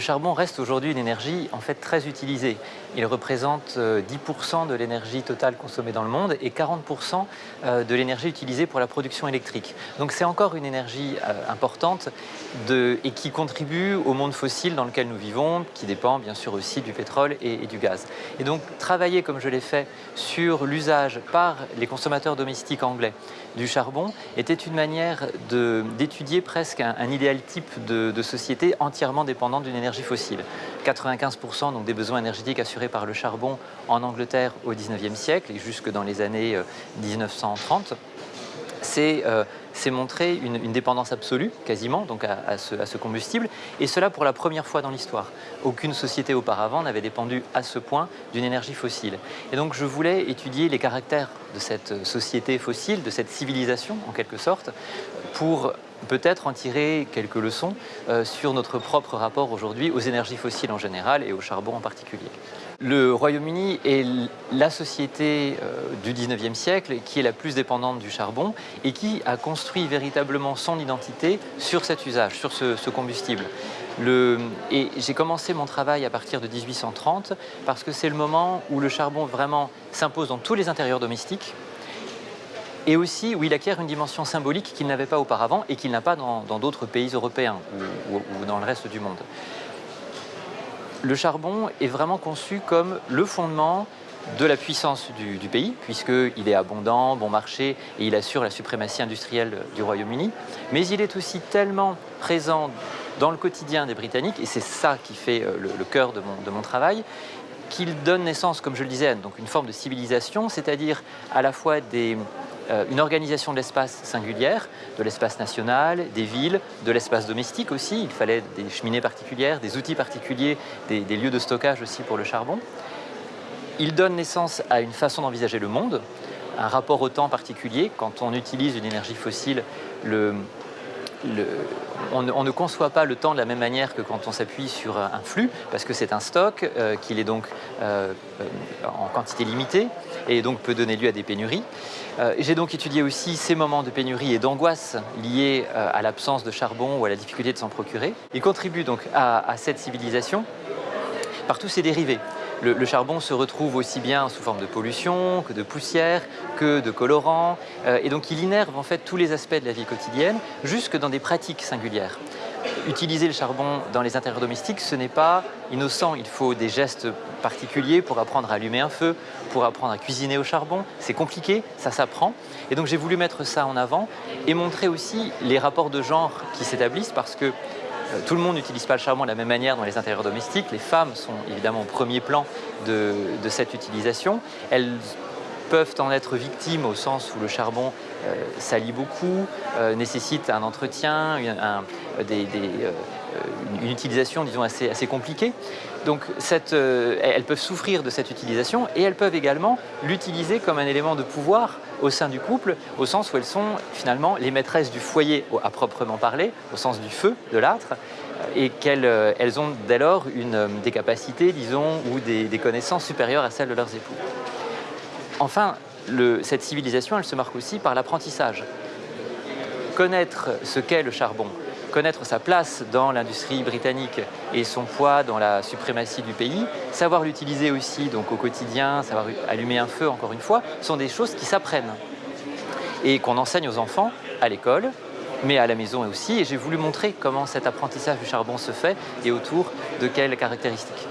charbon reste aujourd'hui une énergie en fait très utilisée. Il représente 10% euh, de l'énergie totale consommée dans le monde et 40% euh, de l'énergie utilisée pour la production électrique. Donc c'est encore une énergie euh, importante et qui contribue au monde fossile dans lequel nous vivons, qui dépend bien sûr aussi du pétrole et, du gaz. Et donc travailler comme je l'ai fait sur l'usage par les consommateurs domestiques anglais du charbon était une manière d'étudier presque un, idéal type de, de société entièrement dépendante d'une énergie fossile. 95% donc des besoins énergétiques assurés par le charbon en Angleterre au 19e siècle et jusque dans les années 1930 c'est euh, montrer une, dépendance absolue, quasiment, à, ce, combustible, et cela pour la première fois dans l'histoire. Aucune société auparavant n'avait dépendu à ce point d'une énergie fossile. Et donc je voulais étudier les caractères de cette société fossile, de cette civilisation en quelque sorte, pour peut-être en tirer quelques leçons euh, sur notre propre rapport aujourd'hui aux énergies fossiles en général et au charbon en particulier. Le Royaume-Uni est la société euh, du 19e siècle qui est la plus dépendante du charbon et qui a construit véritablement son identité sur cet usage, sur ce, combustible. j'ai commencé mon travail à partir de 1830 parce que c'est le moment où le charbon vraiment s'impose dans tous les intérieurs domestiques et aussi où il acquiert une dimension symbolique qu'il n'avait pas auparavant et qu'il n'a pas dans d'autres pays européens ou dans le reste du monde le charbon est vraiment conçu comme le fondement de la puissance du, pays, puisqu'il est abondant, bon marché, et il assure la suprématie industrielle du Royaume-Uni. Mais il est aussi tellement présent dans le quotidien des Britanniques, et c'est ça qui fait euh, le, cœur de mon, travail, qu'il donne naissance, comme je le disais, donc une forme de civilisation, c'est-à-dire à la fois des, une organisation de l'espace singulière, de l'espace national, des villes, de l'espace domestique aussi. Il fallait des cheminées particulières, des outils particuliers, des, lieux de stockage aussi pour le charbon. Il donne naissance à une façon d'envisager le monde, un rapport au temps particulier. Quand on utilise une énergie fossile, le, on, ne conçoit pas le temps de la même manière que quand on s'appuie sur un flux, parce que c'est un stock, euh, qu'il est donc euh, en quantité limitée, et donc peut donner lieu à des pénuries. Euh, j'ai donc étudié aussi ces moments de pénurie et d'angoisse liés à l'absence de charbon ou à la difficulté de s'en procurer. Il contribue donc à cette civilisation par tous ses dérivés le, charbon se retrouve aussi bien sous forme de pollution que de poussière, que de colorant, euh, et donc il innerve en fait tous les aspects de la vie quotidienne, jusque dans des pratiques singulières. Utiliser le charbon dans les intérieurs domestiques, ce n'est pas innocent. Il faut des gestes particuliers pour apprendre à allumer un feu, pour apprendre à cuisiner au charbon. C'est compliqué, ça s'apprend. Et donc j'ai voulu mettre ça en avant et montrer aussi les rapports de genre qui s'établissent parce que tout le monde n'utilise pas le charbon de la même manière dans les intérieurs domestiques. Les femmes sont évidemment au premier plan de, cette utilisation. Elles peuvent en être victimes au sens où le charbon euh, salit beaucoup, euh, nécessite un entretien, une utilisation disons assez, compliquée. Donc elles peuvent souffrir de cette utilisation et elles peuvent également l'utiliser comme un élément de pouvoir au sein du couple, au sens où elles sont finalement les maîtresses du foyer à proprement parler, au sens du feu, de l'âtre, et qu'elles euh, elles ont dès lors une, euh, des capacités, disons, ou des, connaissances supérieures à celles de leurs époux. Enfin, cette civilisation, elle se marque aussi par l'apprentissage. Connaître ce qu'est le charbon, connaître sa place dans l'industrie britannique et son poids dans la suprématie du pays, savoir l'utiliser aussi donc au quotidien, savoir allumer un feu encore une fois, sont des choses qui s'apprennent et qu'on enseigne aux enfants à l'école, mais à la maison aussi. Et j'ai voulu montrer comment cet apprentissage du charbon se fait et autour de quelles caractéristiques.